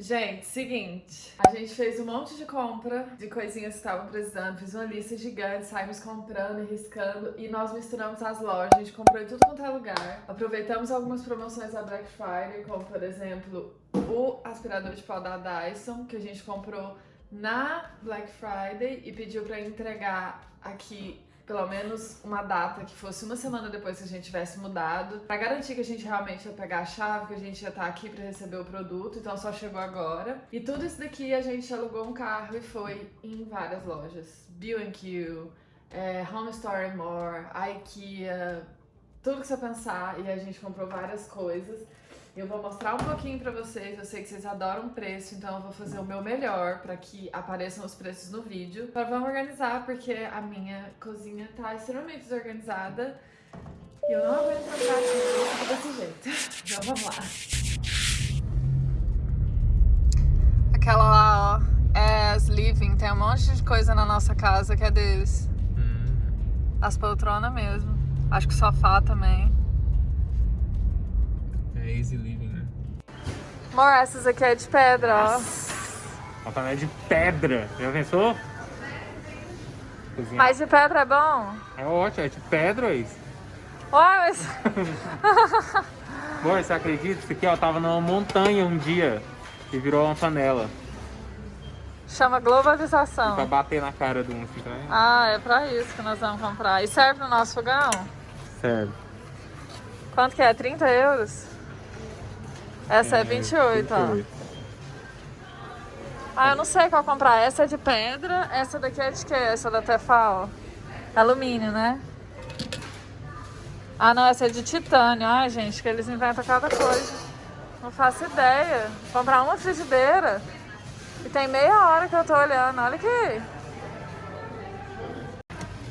Gente, seguinte, a gente fez um monte de compra de coisinhas que estavam precisando, fiz uma lista gigante, saímos comprando e riscando e nós misturamos as lojas, a gente comprou em tudo quanto é lugar. Aproveitamos algumas promoções da Black Friday, como por exemplo o aspirador de pó da Dyson, que a gente comprou na Black Friday e pediu pra entregar aqui pelo menos uma data que fosse uma semana depois que a gente tivesse mudado, para garantir que a gente realmente ia pegar a chave, que a gente ia estar tá aqui para receber o produto, então só chegou agora. E tudo isso daqui a gente alugou um carro e foi em várias lojas. B&Q, é, Home Store More, IKEA, tudo que você pensar, e a gente comprou várias coisas. Eu vou mostrar um pouquinho pra vocês, eu sei que vocês adoram preço, então eu vou fazer o meu melhor pra que apareçam os preços no vídeo. Agora vamos organizar, porque a minha cozinha tá extremamente desorganizada e eu não aguento trocar aqui desse jeito. Então vamos lá. Aquela lá, ó, é as Living, tem um monte de coisa na nossa casa que é deles. Hum. As poltronas mesmo. Acho que o sofá também. Easy living, né? Amor, essas aqui é de pedra, ó. A panela é de pedra. Já pensou? Cozinhar. Mas de pedra é bom? É ótimo, é de pedra isso. Ué, mas... Amor, você acredita? Isso aqui, ó, tava numa montanha um dia e virou uma panela. Chama globalização. Pra bater na cara do um, tá Ah, é pra isso que nós vamos comprar. E serve no nosso fogão? Serve. Quanto que é? 30 euros? Essa é, é 28, 28, ó. Ah, eu não sei qual comprar. Essa é de pedra, essa daqui é de quê? Essa da Tefal? Alumínio, né? Ah, não, essa é de titânio. Ai, gente, que eles inventam cada coisa. Não faço ideia. Vou comprar uma frigideira. E tem meia hora que eu tô olhando. Olha aqui.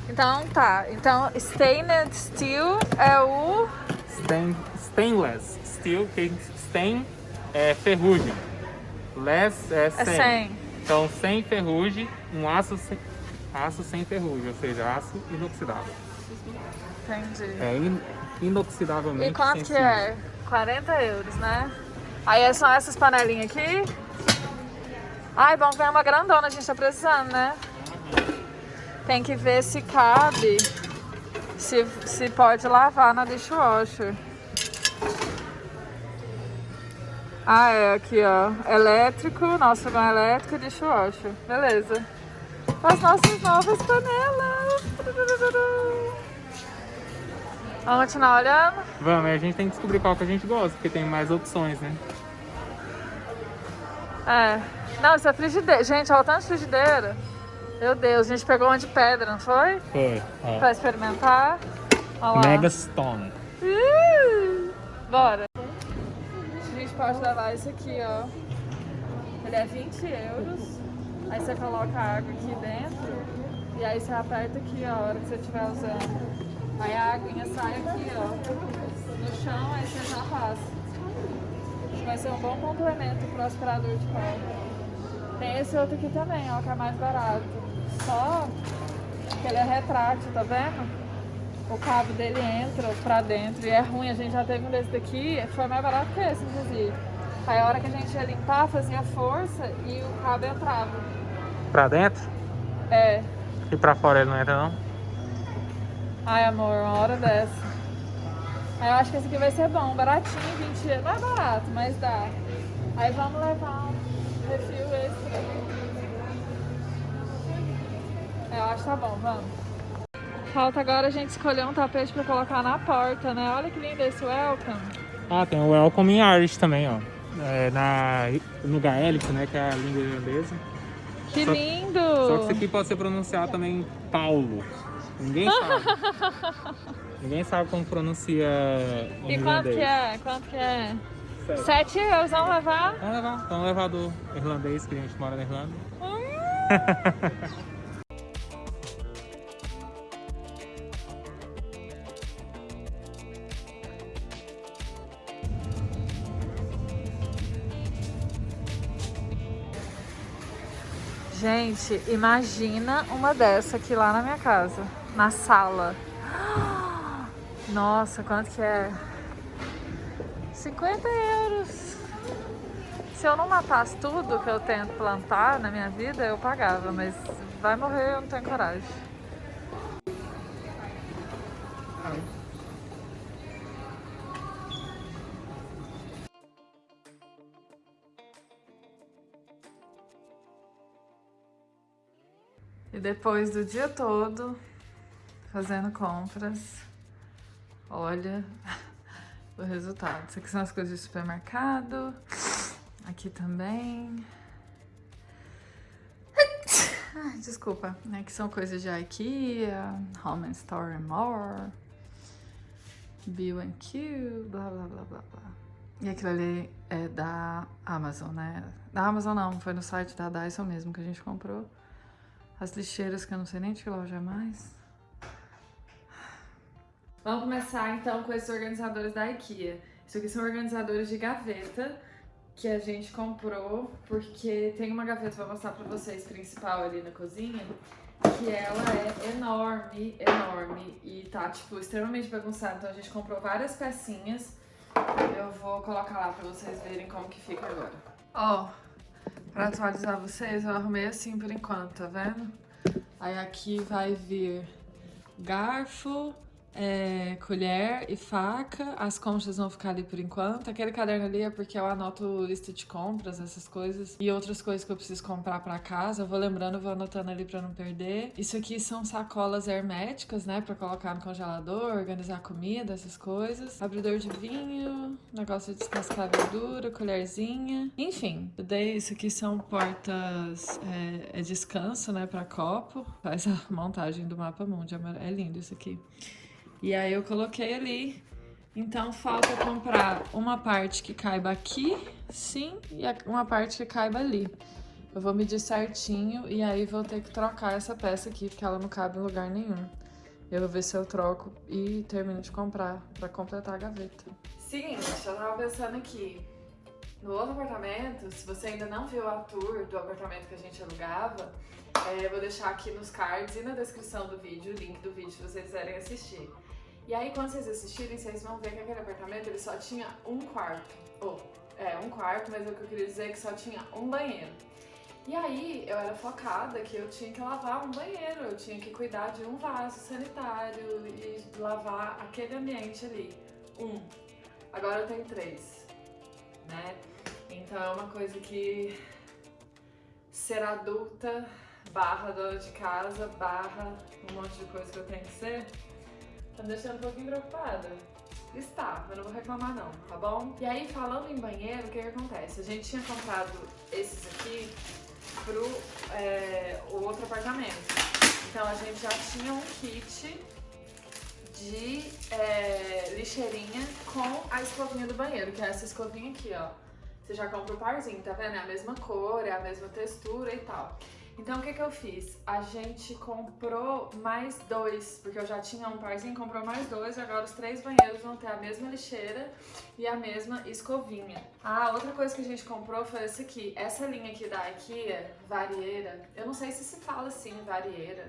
Então, tá. Então, stainless steel é o... Stain, stainless steel, que Stain é ferrugem. Less é 100. É 100. Então, sem ferrugem, um aço sem, aço sem ferrugem, ou seja, aço inoxidável. Entendi. É in, inoxidavelmente E quanto que é? 40 euros, né? Aí são essas panelinhas aqui. Ai, bom ver uma grandona, a gente tá precisando, né? Tem que ver se cabe, se, se pode lavar na dishwasher. Ah, é, aqui, ó. Elétrico, nosso fogão elétrico e dishwasher. Beleza. As nossas novas panelas. Vamos continuar olhando? Vamos, a gente tem que descobrir qual que a gente gosta, porque tem mais opções, né? É. Não, isso é frigideira. Gente, olha o tanto de frigideira. Meu Deus, a gente pegou uma de pedra, não foi? Foi. Ó. Pra experimentar. Mega Stone. Uh, bora pode levar esse aqui, ó. Ele é 20 euros. Aí você coloca a água aqui dentro e aí você aperta aqui ó, a hora que você estiver usando. Aí a aguinha sai aqui, ó, no chão, aí você já passa. Vai ser um bom complemento pro aspirador de pó. Tem esse outro aqui também, ó, que é mais barato. Só que ele é retrátil, tá vendo? O cabo dele entra pra dentro e é ruim. A gente já teve um desse daqui, foi mais barato que esse, inclusive. Aí a hora que a gente ia limpar, fazia força e o cabo entrava. Pra dentro? É. E pra fora ele não entra não? Ai amor, uma hora dessa. Aí eu acho que esse aqui vai ser bom, baratinho, 20 euros. Não é barato, mas dá. Aí vamos levar um refil extra. Eu acho que tá bom, vamos. Falta agora a gente escolher um tapete pra colocar na porta, né? Olha que lindo esse welcome. Ah, tem o welcome em Irish também, ó. É, na, no gaélico, né? Que é a língua irlandesa. Que só, lindo! Só que isso aqui pode ser pronunciado também Paulo. Ninguém sabe. Ninguém sabe como pronuncia E quanto que é? Quanto que é? Sete, Sete euros, vamos levar? Vamos levar. Vamos levar do irlandês, que a gente mora na Irlanda. Hum. Gente, imagina uma dessa aqui lá na minha casa, na sala. Nossa, quanto que é? 50 euros. Se eu não matasse tudo que eu tento plantar na minha vida, eu pagava, mas vai morrer, eu não tenho coragem. Depois do dia todo fazendo compras, olha o resultado. Isso aqui são as coisas do supermercado. Aqui também. Desculpa, né? Que são coisas de IKEA, Home and Store and More, B&Q, blá blá blá blá blá. E aquilo ali é da Amazon, né? Da Amazon não, foi no site da Dyson mesmo que a gente comprou. As lixeiras que eu não sei nem de que loja mais. Vamos começar então com esses organizadores da IKEA. Isso aqui são organizadores de gaveta que a gente comprou porque tem uma gaveta, vou mostrar pra vocês, principal ali na cozinha, que ela é enorme, enorme e tá, tipo, extremamente bagunçada. Então a gente comprou várias pecinhas. Eu vou colocar lá pra vocês verem como que fica agora. Ó, Pra atualizar vocês, eu arrumei assim por enquanto, tá vendo? Aí aqui vai vir garfo, é, colher e faca. As conchas vão ficar ali por enquanto. Aquele caderno ali é porque eu anoto lista de compras, essas coisas. E outras coisas que eu preciso comprar pra casa. Eu vou lembrando, vou anotando ali pra não perder. Isso aqui são sacolas herméticas, né? Pra colocar no congelador, organizar comida, essas coisas. Abridor de vinho, negócio de descascar verdura, colherzinha. Enfim, daí isso aqui são portas... É, é descanso, né? Pra copo. Faz a montagem do mapa mundi. É lindo isso aqui. E aí eu coloquei ali. Então falta comprar uma parte que caiba aqui, sim, e uma parte que caiba ali. Eu vou medir certinho e aí vou ter que trocar essa peça aqui, porque ela não cabe em lugar nenhum. Eu vou ver se eu troco e termino de comprar pra completar a gaveta. Seguinte, eu tava pensando aqui. No outro apartamento, se você ainda não viu a tour do apartamento que a gente alugava, é, eu vou deixar aqui nos cards e na descrição do vídeo, o link do vídeo se vocês quiserem assistir. E aí, quando vocês assistirem, vocês vão ver que aquele apartamento ele só tinha um quarto. Ou, oh, é, um quarto, mas o que eu queria dizer é que só tinha um banheiro. E aí, eu era focada que eu tinha que lavar um banheiro, eu tinha que cuidar de um vaso sanitário e lavar aquele ambiente ali. Um. Agora eu tenho três, né? Então é uma coisa que ser adulta barra dona de casa, barra um monte de coisa que eu tenho que ser, tá me deixando um pouquinho preocupada. Está, mas não vou reclamar não, tá bom? E aí, falando em banheiro, o que que acontece? A gente tinha comprado esses aqui pro é, o outro apartamento. Então a gente já tinha um kit de é, lixeirinha com a escovinha do banheiro, que é essa escovinha aqui, ó. Você já compra o parzinho, tá vendo? É a mesma cor, é a mesma textura e tal. Então o que que eu fiz? A gente comprou mais dois, porque eu já tinha um parzinho, comprou mais dois, agora os três banheiros vão ter a mesma lixeira e a mesma escovinha. Ah, outra coisa que a gente comprou foi esse aqui. Essa linha aqui da IKEA, varieira, eu não sei se se fala assim, varieira,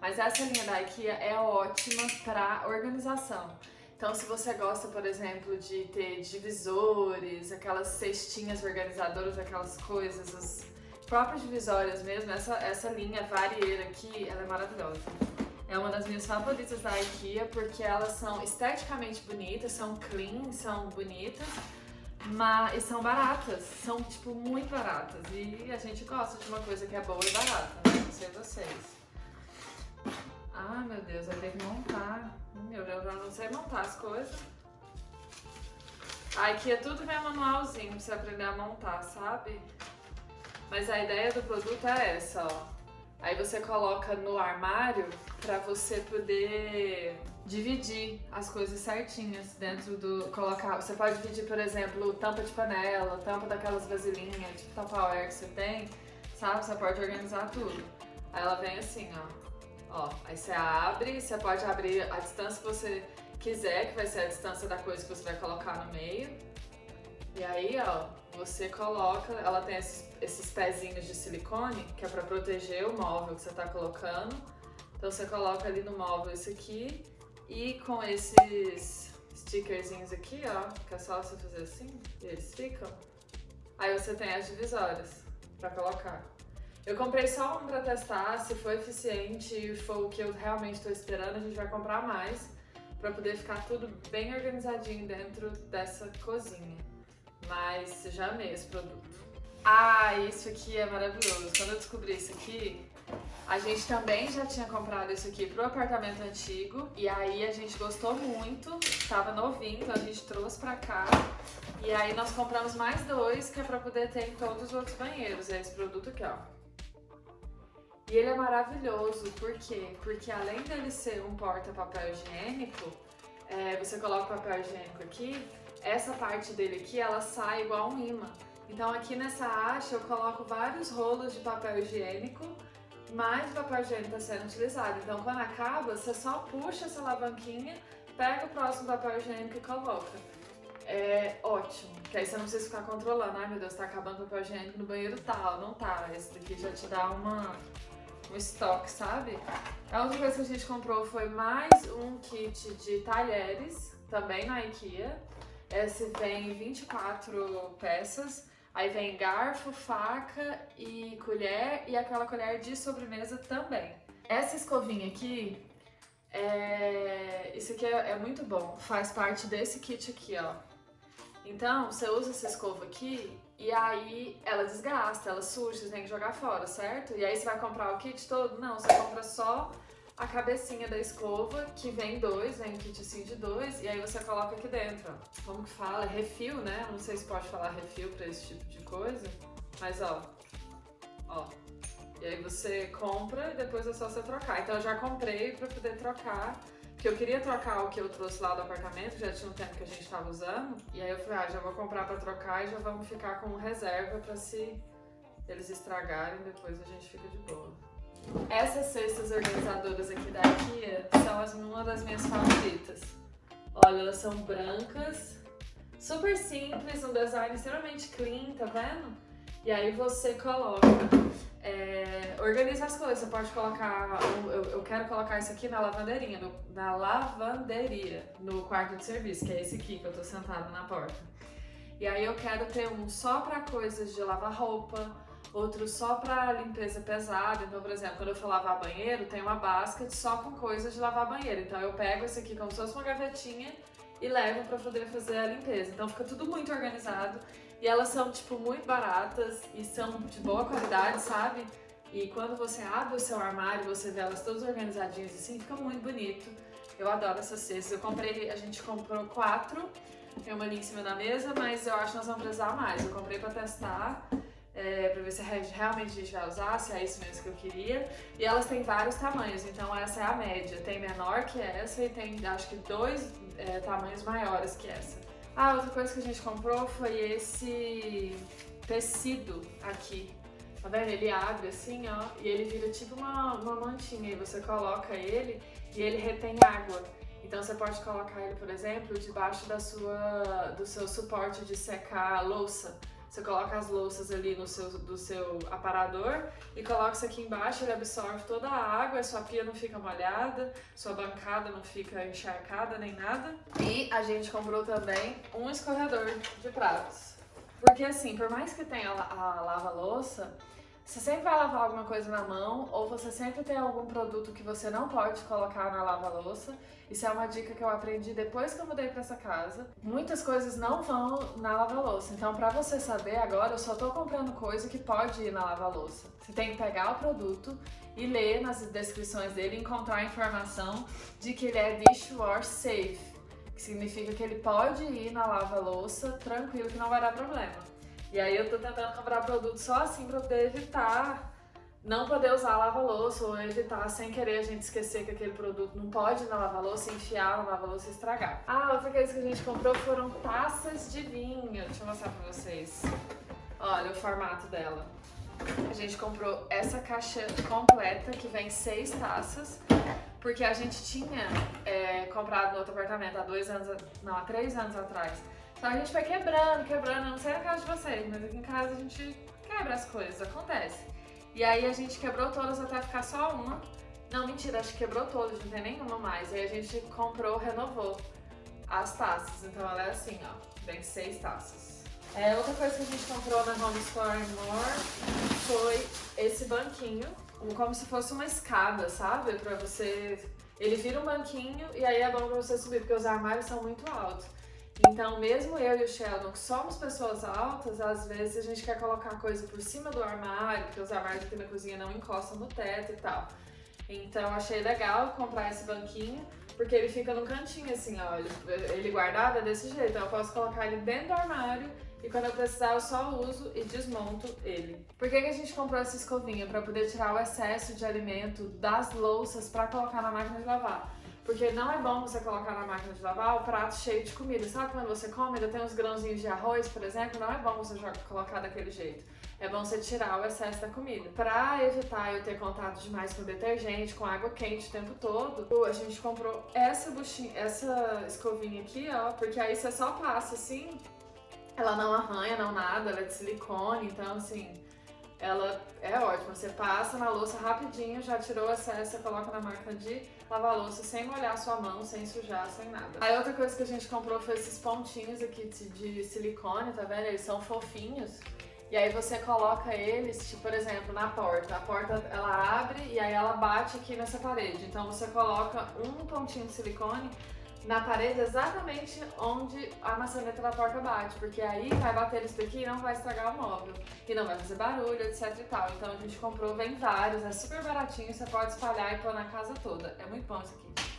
mas essa linha da IKEA é ótima para organização. Então, se você gosta, por exemplo, de ter divisores, aquelas cestinhas organizadoras, aquelas coisas, as próprias divisórias mesmo, essa, essa linha varieira aqui, ela é maravilhosa. É uma das minhas favoritas da IKEA porque elas são esteticamente bonitas, são clean, são bonitas, mas, e são baratas, são tipo muito baratas. E a gente gosta de uma coisa que é boa e barata, né? não sei vocês. Ah, meu Deus, vai ter que montar. Eu não sei montar as coisas. A IKEA tudo vem manualzinho pra você aprender a montar, sabe? Mas a ideia do produto é essa, ó. Aí você coloca no armário pra você poder dividir as coisas certinhas dentro do... colocar. Você pode dividir, por exemplo, tampa de panela, tampa daquelas vasilhinhas, tipo Tupperware que você tem, sabe? Você pode organizar tudo. Aí ela vem assim, ó. Ó, aí você abre, você pode abrir a distância que você quiser, que vai ser a distância da coisa que você vai colocar no meio. E aí, ó, você coloca, ela tem esses, esses pezinhos de silicone, que é para proteger o móvel que você está colocando. Então você coloca ali no móvel esse aqui e com esses stickerzinhos aqui, ó, que é só você fazer assim, e eles ficam. Aí você tem as divisórias pra colocar. Eu comprei só um pra testar, se for eficiente e for o que eu realmente tô esperando, a gente vai comprar mais pra poder ficar tudo bem organizadinho dentro dessa cozinha. Mas já amei esse produto. Ah, isso aqui é maravilhoso. Quando eu descobri isso aqui, a gente também já tinha comprado isso aqui pro apartamento antigo e aí a gente gostou muito, tava novinho, então a gente trouxe pra cá e aí nós compramos mais dois que é pra poder ter em todos os outros banheiros, é esse produto aqui, ó. E ele é maravilhoso, por quê? Porque além dele ser um porta-papel higiênico, é, você coloca o papel higiênico aqui, essa parte dele aqui, ela sai igual um imã. Então aqui nessa haste eu coloco vários rolos de papel higiênico mais papel higiênico está sendo utilizado. Então, quando acaba, você só puxa essa alavanquinha, pega o próximo papel higiênico e coloca. É ótimo, que aí você não precisa ficar controlando. Ai meu Deus, tá acabando o papel higiênico no banheiro tal, não tá. Esse daqui já te dá uma, um estoque, sabe? A outra coisa que a gente comprou foi mais um kit de talheres, também na IKEA. Esse vem 24 peças. Aí vem garfo, faca e colher e aquela colher de sobremesa também. Essa escovinha aqui, é... isso aqui é, é, muito bom, faz parte desse kit aqui, ó. Então, você usa essa escova aqui e aí ela desgasta, ela suja, você tem que jogar fora, certo? E aí você vai comprar o kit todo? Não, você compra só a cabecinha da escova, que vem dois, vem um kit assim de dois, e aí você coloca aqui dentro, ó. Como que fala? Refil, né? Não sei se pode falar refil pra esse tipo de coisa, mas ó, ó. E aí você compra e depois é só você trocar. Então eu já comprei pra poder trocar, porque eu queria trocar o que eu trouxe lá do apartamento, já tinha um tempo que a gente tava usando, e aí eu falei, ah, já vou comprar pra trocar e já vamos ficar com reserva pra se eles estragarem, depois a gente fica de boa. Essas cestas organizadoras aqui da IKEA são as, uma das minhas favoritas. Olha, elas são brancas, super simples, um design extremamente clean, tá vendo? E aí você coloca, é, organiza as coisas, você pode colocar, eu, eu quero colocar isso aqui na lavanderia, no, na lavanderia, no quarto de serviço, que é esse aqui que eu tô sentada na porta. E aí eu quero ter um só pra coisas de lavar roupa, outro só para limpeza pesada. Então, por exemplo, quando eu for lavar banheiro, tem uma basket só com coisas de lavar banheiro. Então eu pego esse aqui como se fosse uma gavetinha e levo para poder fazer a limpeza. Então fica tudo muito organizado e elas são tipo muito baratas e são de boa qualidade, sabe? E quando você abre o seu armário, você vê elas todas organizadinhas assim, fica muito bonito. Eu adoro essas cestas. Eu comprei, a gente comprou quatro, tem uma ali em cima da mesa, mas eu acho que nós vamos precisar mais. Eu comprei para testar é, para ver se realmente a gente vai usar, se é isso mesmo que eu queria. E elas têm vários tamanhos, então essa é a média. Tem menor que essa e tem acho que dois é, tamanhos maiores que essa. Ah, outra coisa que a gente comprou foi esse tecido aqui. Tá vendo? Ele abre assim, ó, e ele vira tipo uma, uma mantinha. E você coloca ele e ele retém água. Então você pode colocar ele, por exemplo, debaixo da sua, do seu suporte de secar a louça. Você coloca as louças ali no seu, do seu aparador e coloca isso aqui embaixo, ele absorve toda a água, a sua pia não fica molhada, sua bancada não fica encharcada nem nada. E a gente comprou também um escorredor de pratos. Porque assim, por mais que tenha a lava-louça, você sempre vai lavar alguma coisa na mão ou você sempre tem algum produto que você não pode colocar na lava-louça. Isso é uma dica que eu aprendi depois que eu mudei para essa casa. Muitas coisas não vão na lava-louça, então para você saber agora, eu só tô comprando coisa que pode ir na lava-louça. Você tem que pegar o produto e ler nas descrições dele encontrar a informação de que ele é dishwash safe, que significa que ele pode ir na lava-louça tranquilo, que não vai dar problema. E aí eu tô tentando comprar produto só assim pra poder evitar não poder usar lava-louça ou evitar sem querer a gente esquecer que aquele produto não pode na lava-louça, enfiar na lava-louça e estragar. Ah, outra coisa que a gente comprou foram taças de vinho. Deixa eu mostrar pra vocês. Olha o formato dela. A gente comprou essa caixa completa que vem seis taças, porque a gente tinha é, comprado no outro apartamento há dois anos, não, há três anos atrás, então a gente vai quebrando, quebrando, não sei na casa de vocês, mas aqui em casa a gente quebra as coisas, acontece. E aí a gente quebrou todas até ficar só uma. Não, mentira, acho que quebrou todas, não tem nenhuma mais. Aí a gente comprou, renovou as taças. Então ela é assim, ó, vem seis taças. É, outra coisa que a gente comprou na Home Store More foi esse banquinho, como se fosse uma escada, sabe? Pra você... Ele vira um banquinho e aí é bom pra você subir, porque os armários são muito altos. Então, mesmo eu e o Sheldon, que somos pessoas altas, às vezes a gente quer colocar coisa por cima do armário, porque os armários aqui na cozinha não encostam no teto e tal. Então, achei legal comprar esse banquinho, porque ele fica no cantinho assim, ó, ele guardado é desse jeito. Então, eu posso colocar ele dentro do armário e quando eu precisar eu só uso e desmonto ele. Por que, que a gente comprou essa escovinha? Para poder tirar o excesso de alimento das louças para colocar na máquina de lavar. Porque não é bom você colocar na máquina de lavar o prato cheio de comida. Sabe quando você come, ainda tem uns grãozinhos de arroz, por exemplo? Não é bom você colocar daquele jeito. É bom você tirar o excesso da comida. Pra evitar eu ter contato demais com detergente, com água quente o tempo todo, a gente comprou essa buchinha, essa escovinha aqui, ó, porque aí você só passa assim, ela não arranha, não nada, ela é de silicone, então assim, ela é ótima. Você passa na louça rapidinho, já tirou o excesso, você coloca na máquina de lavar louça sem molhar sua mão, sem sujar, sem nada. Aí outra coisa que a gente comprou foi esses pontinhos aqui de silicone, tá vendo? Eles são fofinhos. E aí você coloca eles, tipo, por exemplo, na porta. A porta, ela abre e aí ela bate aqui nessa parede. Então você coloca um pontinho de silicone na parede exatamente onde a maçaneta da porta bate, porque aí vai bater isso daqui e não vai estragar o móvel, e não vai fazer barulho, etc e tal. Então a gente comprou, vem vários, é super baratinho, você pode espalhar e pôr na casa toda. É muito bom isso aqui.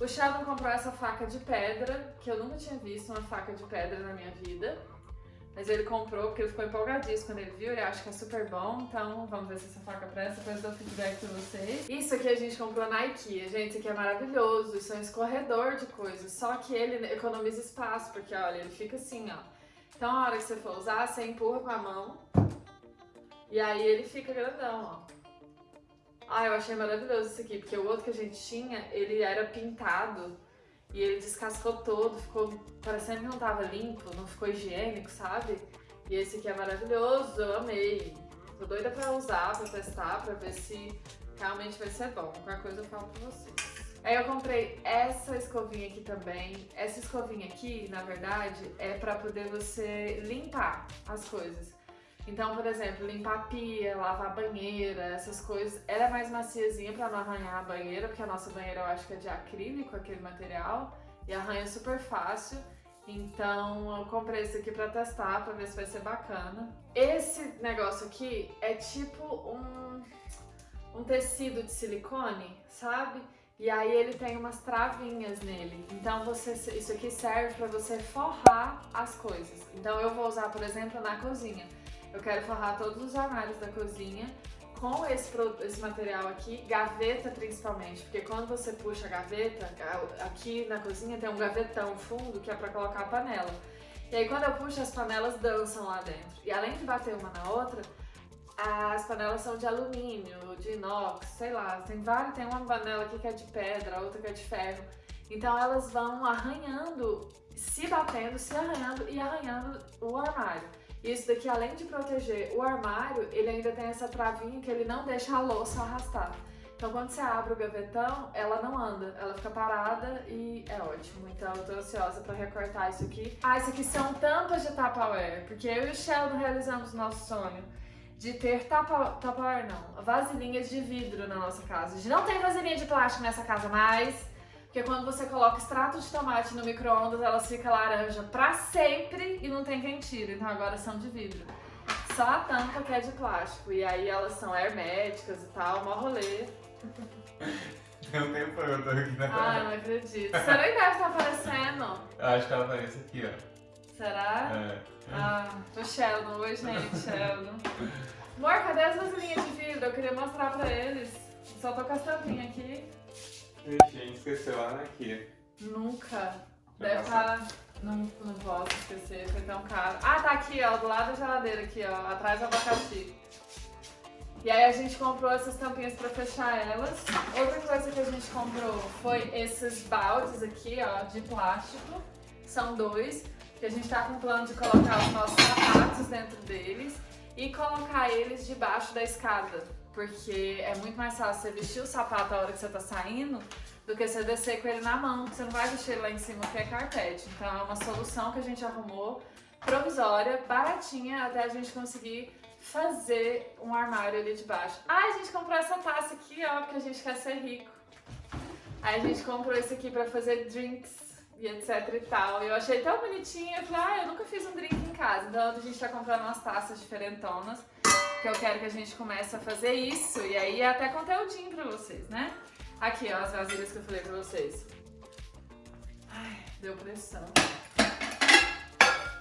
O Sheldon comprou essa faca de pedra, que eu nunca tinha visto uma faca de pedra na minha vida. Mas ele comprou porque ele ficou empolgadíssimo quando ele viu, ele acha que é super bom, então vamos ver se essa faca presta, depois dou feedback pra vocês. Isso aqui a gente comprou na Ikea, gente, isso aqui é maravilhoso, isso é um escorredor de coisas, só que ele economiza espaço, porque olha, ele fica assim, ó. Então a hora que você for usar, você empurra com a mão, e aí ele fica grandão, ó. Ah, eu achei maravilhoso isso aqui, porque o outro que a gente tinha, ele era pintado, e ele descascou todo, ficou parecendo que não tava limpo, não ficou higiênico, sabe? E esse aqui é maravilhoso, eu amei. Tô doida pra usar, pra testar, pra ver se realmente vai ser bom. Qualquer coisa eu falo pra vocês. Aí eu comprei essa escovinha aqui também. Essa escovinha aqui, na verdade, é pra poder você limpar as coisas. Então, por exemplo, limpar pia, lavar banheira, essas coisas. Ela é mais maciezinha pra não arranhar a banheira, porque a nossa banheira eu acho que é de acrílico, aquele material. E arranha super fácil. Então eu comprei esse aqui pra testar, pra ver se vai ser bacana. Esse negócio aqui é tipo um, um tecido de silicone, sabe? E aí ele tem umas travinhas nele. Então você, isso aqui serve pra você forrar as coisas. Então eu vou usar, por exemplo, na cozinha. Eu quero forrar todos os armários da cozinha com esse, esse material aqui, gaveta principalmente, porque quando você puxa a gaveta, aqui na cozinha tem um gavetão fundo que é para colocar a panela. E aí quando eu puxo, as panelas dançam lá dentro. E além de bater uma na outra, as panelas são de alumínio, de inox, sei lá, tem várias, tem uma panela aqui que é de pedra, outra que é de ferro. Então elas vão arranhando, se batendo, se arranhando e arranhando o armário. Isso daqui, além de proteger o armário, ele ainda tem essa travinha que ele não deixa a louça arrastar. Então quando você abre o gavetão, ela não anda, ela fica parada e é ótimo. Então eu tô ansiosa pra recortar isso aqui. Ah, isso aqui são tampas de Tupperware, porque eu e o Sheldon realizamos o nosso sonho de ter Tupperware não, vasilhinhas de vidro na nossa casa. A gente não tem vasilhinha de plástico nessa casa mais, porque quando você coloca extrato de tomate no micro-ondas, elas ficam laranja pra sempre e não tem quem tira. Então agora são de vidro. Só a tampa que é de plástico. E aí elas são herméticas e tal, mó rolê. Não tem pronto aqui na Ah, não acredito. Será que deve estar aparecendo? Eu acho que ela aparece aqui, ó. Será? É. Ah, o Sheldon. Oi, gente, Sheldon. Amor, cadê as vasilhinhas de vidro? Eu queria mostrar pra eles. Só tô com as tampinhas aqui. Gente esqueceu lá aqui. Nunca. Deve estar... Tá... Não, não posso esquecer, foi tão caro. Ah, tá aqui, ó, do lado da geladeira aqui, ó, atrás do abacaxi. E aí a gente comprou essas tampinhas pra fechar elas. Outra coisa que a gente comprou foi esses baldes aqui, ó, de plástico. São dois, que a gente tá com o plano de colocar os nossos sapatos dentro deles e colocar eles debaixo da escada porque é muito mais fácil você vestir o sapato a hora que você tá saindo do que você descer com ele na mão, você não vai vestir ele lá em cima porque é carpete. Então é uma solução que a gente arrumou provisória, baratinha, até a gente conseguir fazer um armário ali de baixo. Ah, a gente comprou essa taça aqui, ó, porque a gente quer ser rico. Aí a gente comprou esse aqui pra fazer drinks e etc e tal. Eu achei tão bonitinho, eu falei, ah, eu nunca fiz um drink em casa. Então a gente tá comprando umas taças diferentonas, que eu quero que a gente comece a fazer isso. E aí é até conteúdinho pra vocês, né? Aqui, ó, as vasilhas que eu falei pra vocês. Ai, deu pressão.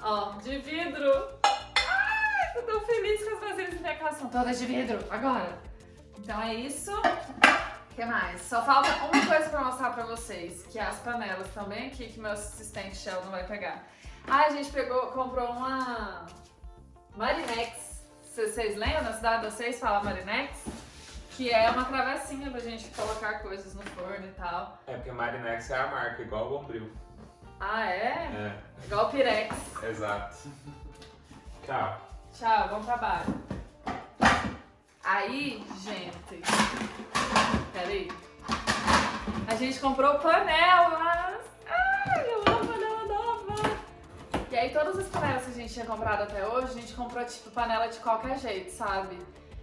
Ó, de vidro. Ai, tô tão feliz com as vasilhas da minha casa. São todas de vidro, agora. Então é isso. O que mais? Só falta uma coisa pra mostrar pra vocês, que é as panelas também aqui, que meu assistente Sheldon vai pegar. Ah, a gente pegou, comprou uma Marinex. Vocês lembram? Na cidade de vocês fala Marinex? Que é uma travessinha pra gente colocar coisas no forno e tal. É porque Marinex é a marca, igual o Bombril. Ah, é? É, Igual o Pirex. exato. Tchau. Tchau, bom trabalho. Aí, gente. Peraí. A gente comprou panelas. Ai, E aí, todas as panelas que a gente tinha comprado até hoje, a gente comprou, tipo, panela de qualquer jeito, sabe?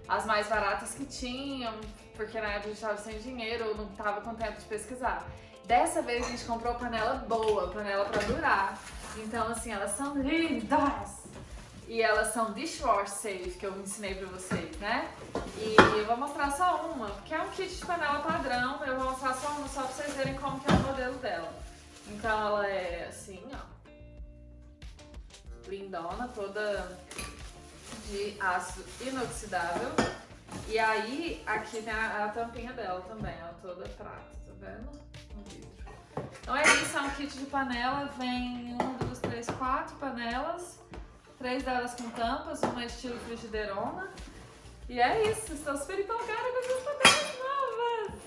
As mais baratas que tinham, porque na época a gente tava sem dinheiro, não tava com tempo de pesquisar. Dessa vez a gente comprou panela boa, panela pra durar. Então, assim, elas são lindas! E elas são dishwasher safe, que eu ensinei pra vocês, né? E eu vou mostrar só uma, porque é um kit de panela padrão. Eu vou mostrar só uma, só pra vocês verem como que é o modelo dela. Então ela é assim, ó. Lindona, toda de aço inoxidável. E aí, aqui tem a, a tampinha dela também, ó, toda prata, tá vendo? Um vidro. Então é isso, é um kit de panela, vem uma, duas, três, quatro panelas. Três delas com tampas, uma estilo frigideirona. E é isso, estou super empolgada com essas panelas novas!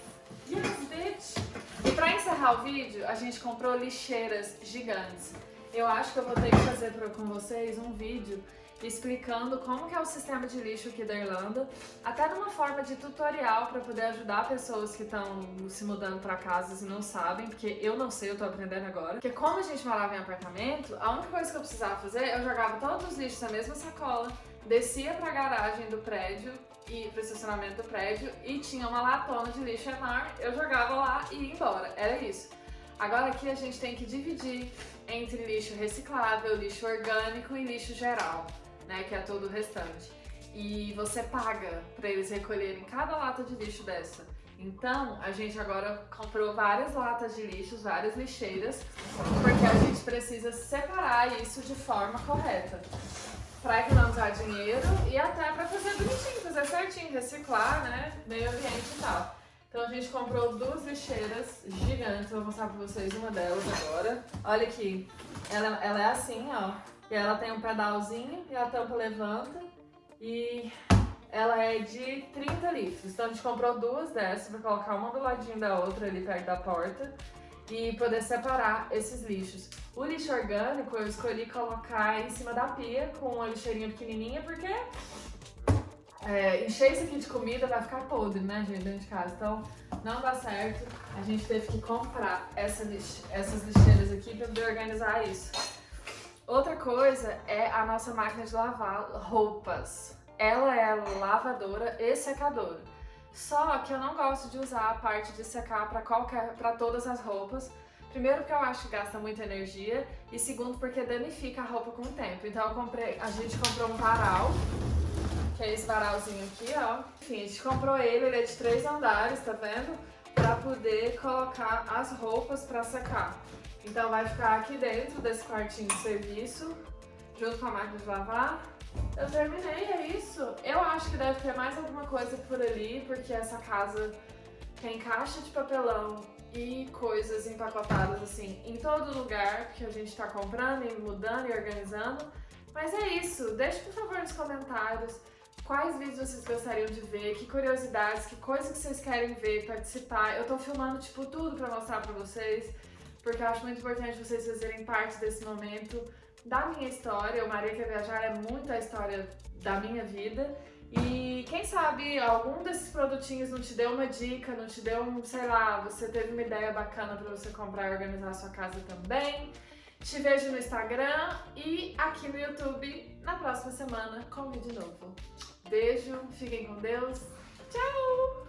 Yes, bitch! E pra encerrar o vídeo, a gente comprou lixeiras gigantes. Eu acho que eu vou ter que fazer pra, com vocês um vídeo explicando como que é o sistema de lixo aqui da Irlanda, até numa forma de tutorial para poder ajudar pessoas que estão se mudando para casas e não sabem, porque eu não sei, eu tô aprendendo agora. Porque como a gente morava em apartamento, a única coisa que eu precisava fazer, eu jogava todos os lixos na mesma sacola, descia pra garagem do prédio e pro estacionamento do prédio e tinha uma latona de lixo enorme, eu jogava lá e ia embora, era isso. Agora aqui a gente tem que dividir entre lixo reciclável, lixo orgânico e lixo geral né, que é todo o restante. E você paga para eles recolherem cada lata de lixo dessa. Então, a gente agora comprou várias latas de lixo, várias lixeiras, porque a gente precisa separar isso de forma correta. Para economizar dinheiro e até para fazer bonitinho, fazer certinho, reciclar, né, meio ambiente e tal. Então a gente comprou duas lixeiras gigantes, vou mostrar para vocês uma delas agora. Olha aqui, ela, ela é assim, ó. E ela tem um pedalzinho e a tampa levanta e ela é de 30 litros. Então a gente comprou duas dessas para colocar uma do ladinho da outra ali perto da porta e poder separar esses lixos. O lixo orgânico eu escolhi colocar em cima da pia com uma lixeirinha pequenininha porque é, encher isso aqui de comida vai ficar podre, né, gente, dentro de casa. Então não dá certo. A gente teve que comprar essa lix essas lixeiras aqui para poder organizar isso. Outra coisa é a nossa máquina de lavar roupas. Ela é lavadora e secadora. Só que eu não gosto de usar a parte de secar para qualquer, para todas as roupas. Primeiro porque eu acho que gasta muita energia e segundo porque danifica a roupa com o tempo. Então eu comprei, a gente comprou um varal, que é esse varalzinho aqui, ó. Enfim, a gente comprou ele, ele é de três andares, tá vendo? Pra poder colocar as roupas pra secar. Então vai ficar aqui dentro desse quartinho de serviço, junto com a máquina de lavar. Eu terminei, é isso. Eu acho que deve ter mais alguma coisa por ali, porque essa casa tem caixa de papelão e coisas empacotadas assim em todo lugar que a gente tá comprando e mudando e organizando. Mas é isso, deixe por favor nos comentários quais vídeos vocês gostariam de ver, que curiosidades, que coisas que vocês querem ver, participar. Eu tô filmando tipo tudo pra mostrar pra vocês porque eu acho muito importante vocês fazerem parte desse momento da minha história. O Maria Quer Viajar é muito a história da minha vida. E quem sabe algum desses produtinhos não te deu uma dica, não te deu um, sei lá, você teve uma ideia bacana para você comprar e organizar a sua casa também. Te vejo no Instagram e aqui no YouTube na próxima semana com vídeo novo. Beijo, fiquem com Deus. Tchau!